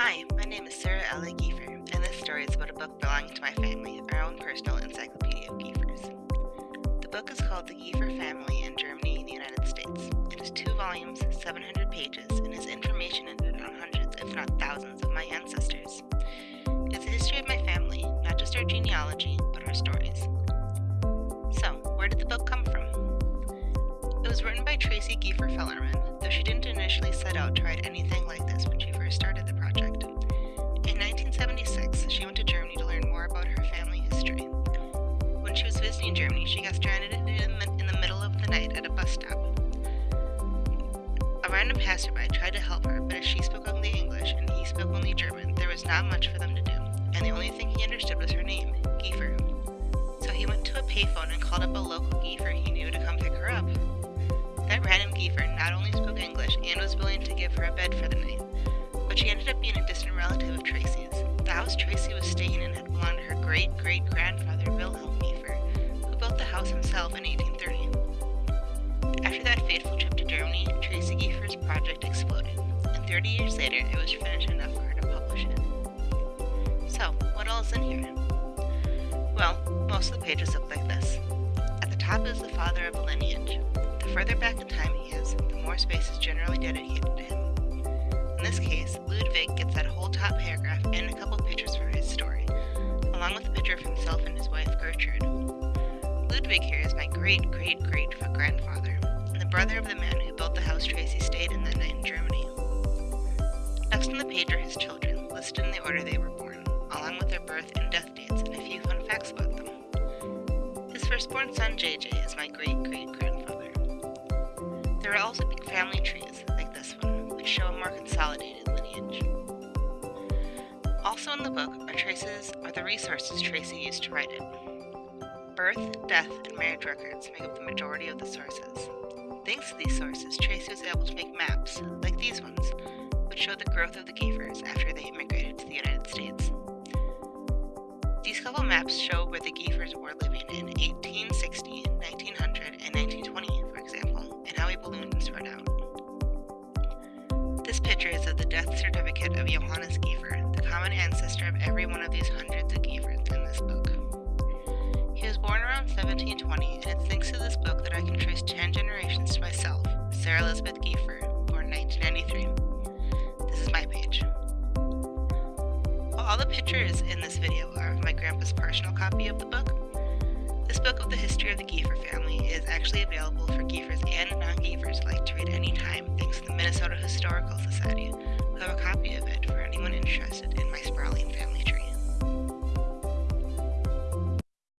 Hi, my name is Sarah L.A. Giefer, and this story is about a book belonging to my family, our own personal encyclopedia of Giefers. The book is called The Giefer Family in Germany and the United States. It is two volumes, 700 pages, and has information in it on hundreds, if not thousands, of my ancestors. It's a history of my family, not just our genealogy, but our stories. So, where did the book come from? It was written by Tracy Giefer Fellerman, though she didn't initially set out to write anything history. When she was visiting Germany, she got stranded in the, in the middle of the night at a bus stop. A random passerby tried to help her, but as she spoke only English and he spoke only German, there was not much for them to do, and the only thing he understood was her name, Giefer. So he went to a payphone and called up a local Giefer he knew to come pick her up. That random Giefer not only spoke English and was willing to give her a bed for the night, but she ended up being a distant relative of Tracy's. The house Tracy was staying in had belonged to her great great grandfather Wilhelm Giefer, who built the house himself in 1830. After that fateful trip to Germany, Tracy Giefer's project exploded, and 30 years later it was finished enough for her to publish it. So, what all is in here? Well, most of the pages look like this. At the top is the father of a lineage, the further back in time he is, the more space is generally dedicated to him. In this case, Ludwig gets that whole top paragraph and a couple pictures for his story, picture of himself and his wife Gertrude. Ludwig here is my great great great grandfather, and the brother of the man who built the house Tracy stayed in that night in Germany. Next on the page are his children, listed in the order they were born, along with their birth and death dates and a few fun facts about them. His firstborn son JJ is my great great grandfather. There are also big family trees, like this one, which show a more consolidated lineage. Also in the book are traces or the resources Tracy used to write it. Birth, death, and marriage records make up the majority of the sources. Thanks to these sources, Tracy was able to make maps, like these ones, which show the growth of the Giefers after they immigrated to the United States. These couple maps show where the Giefers were living in 1860, 1900, and 1920 for example, and how he ballooned and spread out. This picture is of the death certificate of Johannes Giefer, every one of these hundreds of Giefers in this book. He was born around 1720, and it's thanks to this book that I can trace 10 generations to myself, Sarah Elizabeth Giefer, born 1993. This is my page. While all the pictures in this video are of my grandpa's personal copy of the book, this book of the history of the Giefer family is actually available for Giefers and non-Giefers alike to read anytime thanks to the Minnesota Historical Society, who have a copy of it for anyone interested.